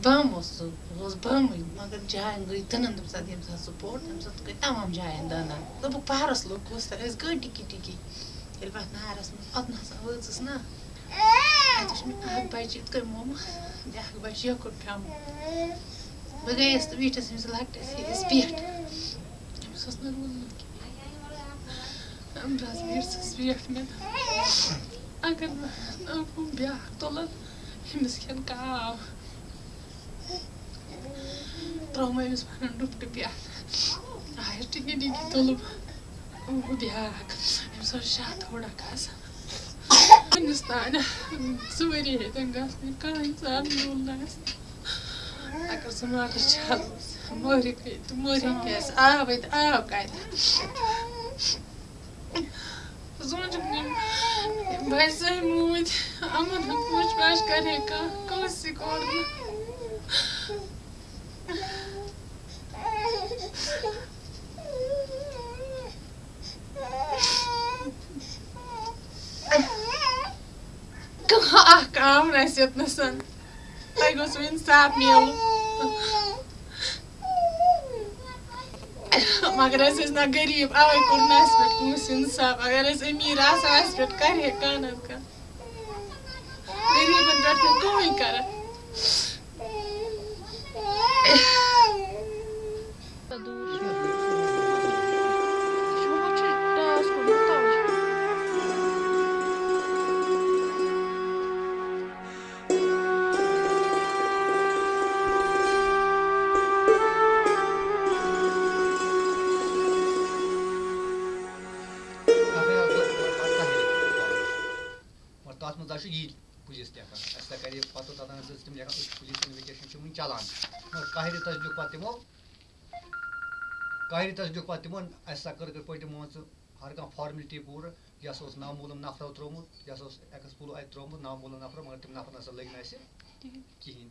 बम मगर जायन गई तनन तम साथ यम साथ सपोर्ट तम साथ गई तमाम जायन दाना दब पारस लोग कोस्ता एस गई टिकी टिकी येल बात नारस में अतना सा वजस ना अतश में आग बच इत कर मोम आग बच यो कर काम बह गयस तो वीटस में लकटस इस पेट सस न रोन हम ब्रास वीर सस पेट में अगर ना ब्याह तोलन traumayız bana dup ya. Hayır çünkü değil ki dolup. Bu de harak. Hem sonra şahat orada kalsın. Hindistan, Suriye'den kalsın. Kalan sağlığı olmaz. Akar sonra şahat. Mori kıydı, mori kıyız. Ağabeydi, ağabeydi. Zoncuk'un ben sevmem. Ama da kuş başka reka. Kavsi korkma. احکام اَسہِ یوٚتنَس تۄہہِ گوٚژھوٕ اِنصاف میلُن مگر أسۍ ٲسۍ نہ غریٖب اَوَے کوٚر نہٕ اَسہِ پٮ۪ٹھ کٲنٛسہِ اِنصاف اگر أسۍ أمیٖر آسہٕ ہو اَسہِ پٮ۪ٹھ کَرِہے کانٛہہ نَتہٕ کانٛہہ غریٖبَن پٮ۪ٹھ نہٕ کٕہٕنۍ کَران یی پُلیٖس ٹٮ۪کٕس اَسہِ سا کَرے پَتہٕ توٚتَتھ ٲسۍ تِم لیکھان أسۍ پُلیٖس اِنوِٹیشَن چھِ وٕنہِ چَلان مگر کاہرِ تصدیٖق پَتہٕ تِمو کاہرِ تصدیٖق پَتہٕ تِمو اَسہِ سا کٔر یِتھ پٲٹھۍ مان ژٕ ہر کانٛہہ فارملٹی پوٗرٕ یہِ ہَسا اوس نامعلوٗم نفرو ترٛوومُت یہِ ہَسا اوس ایٚکٕسپلو اَتہِ ترٛوومُت نامعلوٗم نفرو مگر تِم نفر نہ لٔگۍ نہٕ اَسہِ کِہیٖنۍ